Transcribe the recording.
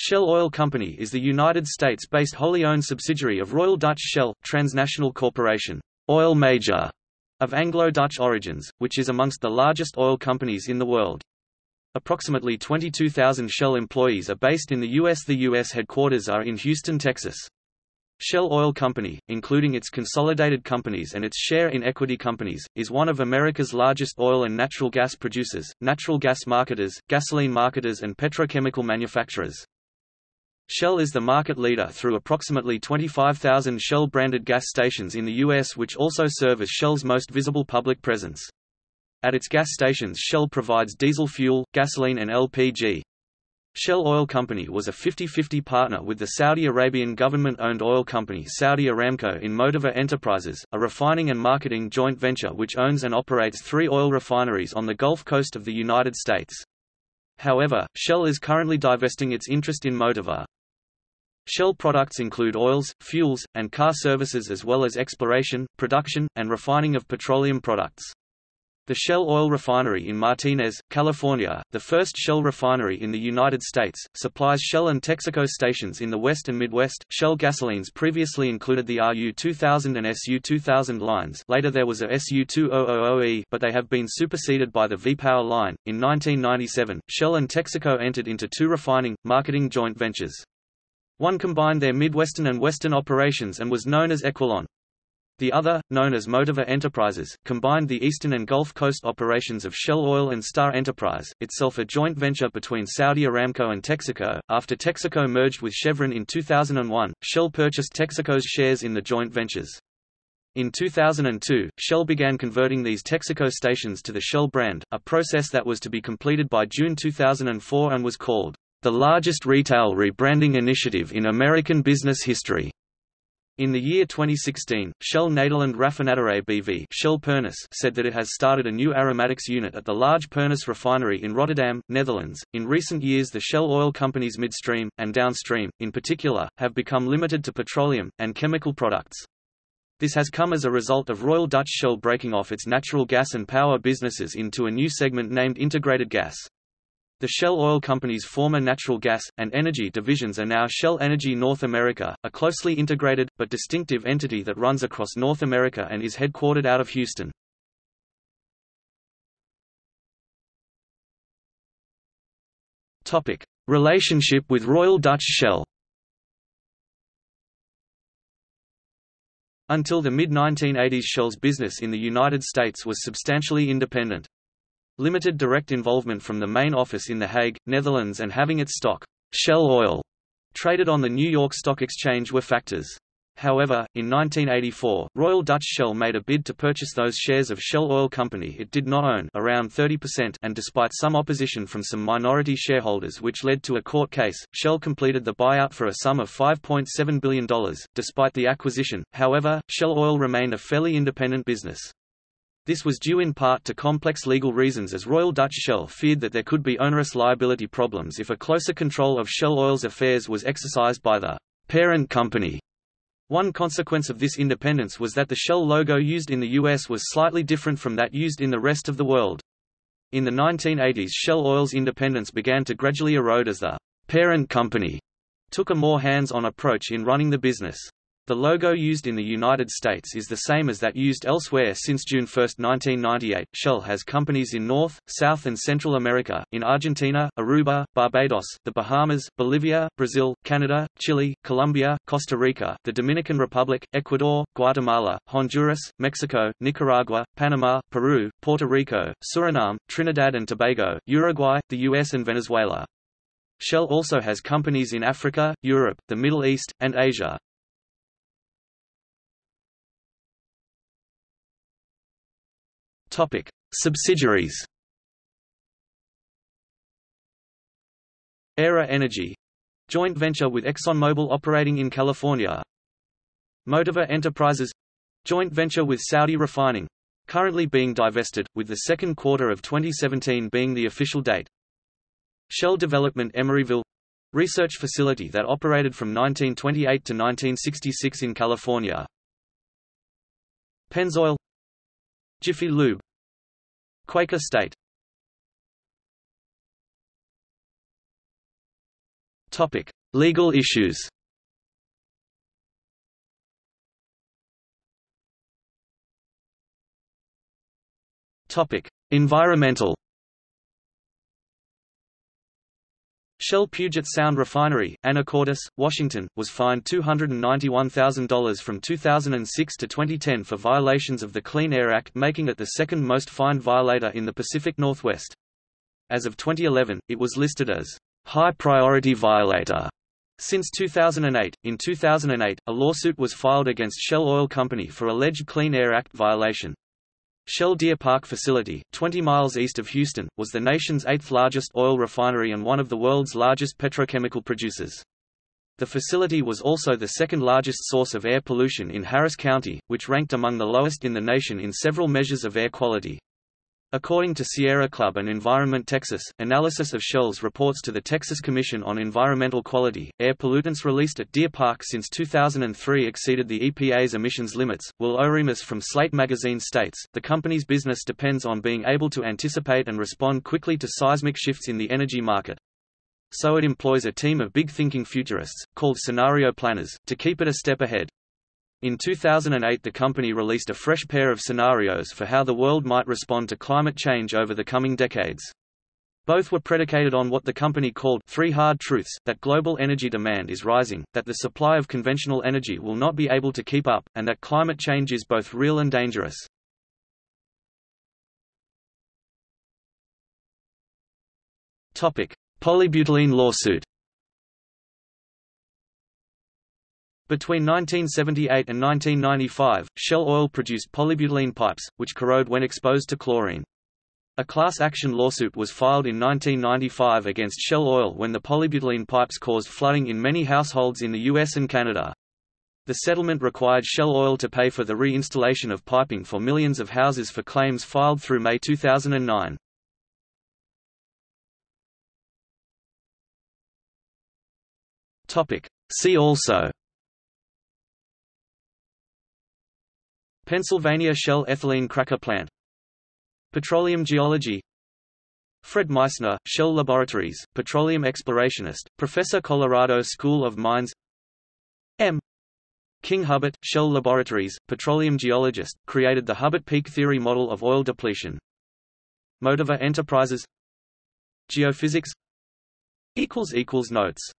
Shell Oil Company is the United States-based wholly owned subsidiary of Royal Dutch Shell, transnational corporation, oil major, of Anglo-Dutch origins, which is amongst the largest oil companies in the world. Approximately 22,000 Shell employees are based in the U.S. The U.S. headquarters are in Houston, Texas. Shell Oil Company, including its consolidated companies and its share in equity companies, is one of America's largest oil and natural gas producers, natural gas marketers, gasoline marketers and petrochemical manufacturers. Shell is the market leader through approximately 25,000 Shell-branded gas stations in the U.S. which also serve as Shell's most visible public presence. At its gas stations Shell provides diesel fuel, gasoline and LPG. Shell Oil Company was a 50-50 partner with the Saudi Arabian government-owned oil company Saudi Aramco in Motiva Enterprises, a refining and marketing joint venture which owns and operates three oil refineries on the Gulf Coast of the United States. However, Shell is currently divesting its interest in Motiva. Shell products include oils, fuels, and car services as well as exploration, production, and refining of petroleum products. The Shell Oil Refinery in Martinez, California, the first Shell refinery in the United States, supplies Shell and Texaco stations in the West and Midwest. Shell gasolines previously included the RU2000 and SU2000 lines later there was a SU2000E but they have been superseded by the V-Power line. In 1997, Shell and Texaco entered into two refining, marketing joint ventures. One combined their Midwestern and Western operations and was known as Equilon. The other, known as Motiva Enterprises, combined the eastern and Gulf Coast operations of Shell Oil and Star Enterprise, itself a joint venture between Saudi Aramco and Texaco. After Texaco merged with Chevron in 2001, Shell purchased Texaco's shares in the joint ventures. In 2002, Shell began converting these Texaco stations to the Shell brand, a process that was to be completed by June 2004 and was called the largest retail rebranding initiative in American business history. In the year 2016, Shell Nederland Raffinaderij BV Shell Pernis said that it has started a new aromatics unit at the large Pernis refinery in Rotterdam, Netherlands. In recent years, the Shell oil companies midstream and downstream, in particular, have become limited to petroleum and chemical products. This has come as a result of Royal Dutch Shell breaking off its natural gas and power businesses into a new segment named Integrated Gas. The Shell Oil Company's former natural gas, and energy divisions are now Shell Energy North America, a closely integrated, but distinctive entity that runs across North America and is headquartered out of Houston. Relationship with Royal Dutch Shell Until the mid-1980s Shell's business in the United States was substantially independent. Limited direct involvement from the main office in The Hague, Netherlands and having its stock, Shell Oil, traded on the New York Stock Exchange were factors. However, in 1984, Royal Dutch Shell made a bid to purchase those shares of Shell Oil Company it did not own around 30% and despite some opposition from some minority shareholders which led to a court case, Shell completed the buyout for a sum of $5.7 billion. Despite the acquisition, however, Shell Oil remained a fairly independent business. This was due in part to complex legal reasons as Royal Dutch Shell feared that there could be onerous liability problems if a closer control of Shell Oil's affairs was exercised by the parent company. One consequence of this independence was that the Shell logo used in the US was slightly different from that used in the rest of the world. In the 1980s Shell Oil's independence began to gradually erode as the parent company took a more hands-on approach in running the business. The logo used in the United States is the same as that used elsewhere since June 1, 1998. Shell has companies in North, South, and Central America, in Argentina, Aruba, Barbados, the Bahamas, Bolivia, Brazil, Canada, Chile, Colombia, Costa Rica, the Dominican Republic, Ecuador, Guatemala, Honduras, Mexico, Nicaragua, Panama, Peru, Puerto Rico, Suriname, Trinidad and Tobago, Uruguay, the US, and Venezuela. Shell also has companies in Africa, Europe, the Middle East, and Asia. Topic: Subsidiaries. Aera Energy joint venture with ExxonMobil operating in California. Motiva Enterprises joint venture with Saudi Refining currently being divested, with the second quarter of 2017 being the official date. Shell Development Emeryville research facility that operated from 1928 to 1966 in California. Pennzoil Jiffy Lube Quaker State Topic: Legal issues. Topic: Environmental. Shell Puget Sound Refinery, Anacortes, Washington, was fined $291,000 from 2006 to 2010 for violations of the Clean Air Act making it the second most fined violator in the Pacific Northwest. As of 2011, it was listed as high priority violator. Since 2008, in 2008, a lawsuit was filed against Shell Oil Company for alleged Clean Air Act violation. Shell Deer Park facility, 20 miles east of Houston, was the nation's eighth largest oil refinery and one of the world's largest petrochemical producers. The facility was also the second largest source of air pollution in Harris County, which ranked among the lowest in the nation in several measures of air quality. According to Sierra Club and Environment Texas, analysis of Shell's reports to the Texas Commission on Environmental Quality, air pollutants released at Deer Park since 2003 exceeded the EPA's emissions limits. Will Oremus from Slate magazine states, the company's business depends on being able to anticipate and respond quickly to seismic shifts in the energy market. So it employs a team of big-thinking futurists, called scenario planners, to keep it a step ahead. In 2008 the company released a fresh pair of scenarios for how the world might respond to climate change over the coming decades. Both were predicated on what the company called three hard truths, that global energy demand is rising, that the supply of conventional energy will not be able to keep up, and that climate change is both real and dangerous. Polybutylene lawsuit Between 1978 and 1995, Shell Oil produced polybutylene pipes, which corrode when exposed to chlorine. A class action lawsuit was filed in 1995 against Shell Oil when the polybutylene pipes caused flooding in many households in the US and Canada. The settlement required Shell Oil to pay for the re-installation of piping for millions of houses for claims filed through May 2009. See also Pennsylvania Shell ethylene cracker plant. Petroleum geology. Fred Meissner, Shell Laboratories, petroleum explorationist, Professor Colorado School of Mines. M. King Hubbert, Shell Laboratories, petroleum geologist, created the Hubbert peak theory model of oil depletion. Motiva Enterprises. Geophysics. Notes